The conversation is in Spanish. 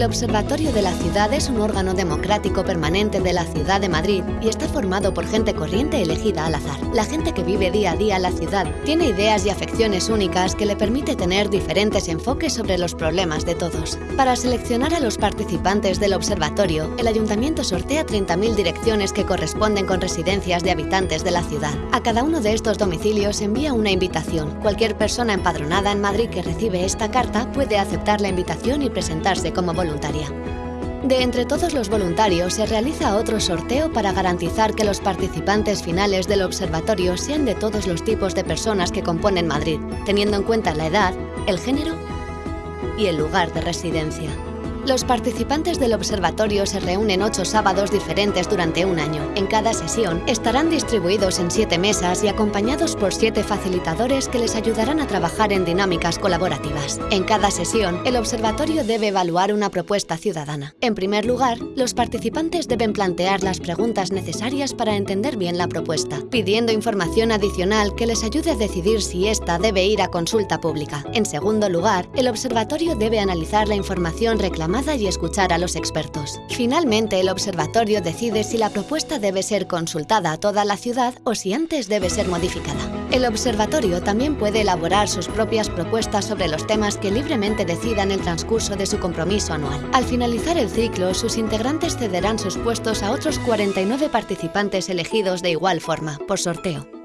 El Observatorio de la Ciudad es un órgano democrático permanente de la Ciudad de Madrid y está formado por gente corriente elegida al azar. La gente que vive día a día la ciudad tiene ideas y afecciones únicas que le permite tener diferentes enfoques sobre los problemas de todos. Para seleccionar a los participantes del observatorio, el Ayuntamiento sortea 30.000 direcciones que corresponden con residencias de habitantes de la ciudad. A cada uno de estos domicilios envía una invitación. Cualquier persona empadronada en Madrid que recibe esta carta puede aceptar la invitación y presentarse como De entre todos los voluntarios se realiza otro sorteo para garantizar que los participantes finales del observatorio sean de todos los tipos de personas que componen Madrid, teniendo en cuenta la edad, el género y el lugar de residencia. Los participantes del observatorio se reúnen ocho sábados diferentes durante un año. En cada sesión estarán distribuidos en siete mesas y acompañados por siete facilitadores que les ayudarán a trabajar en dinámicas colaborativas. En cada sesión, el observatorio debe evaluar una propuesta ciudadana. En primer lugar, los participantes deben plantear las preguntas necesarias para entender bien la propuesta, pidiendo información adicional que les ayude a decidir si ésta debe ir a consulta pública. En segundo lugar, el observatorio debe analizar la información reclamada y escuchar a los expertos. Finalmente, el observatorio decide si la propuesta debe ser consultada a toda la ciudad o si antes debe ser modificada. El observatorio también puede elaborar sus propias propuestas sobre los temas que libremente decida en el transcurso de su compromiso anual. Al finalizar el ciclo, sus integrantes cederán sus puestos a otros 49 participantes elegidos de igual forma, por sorteo.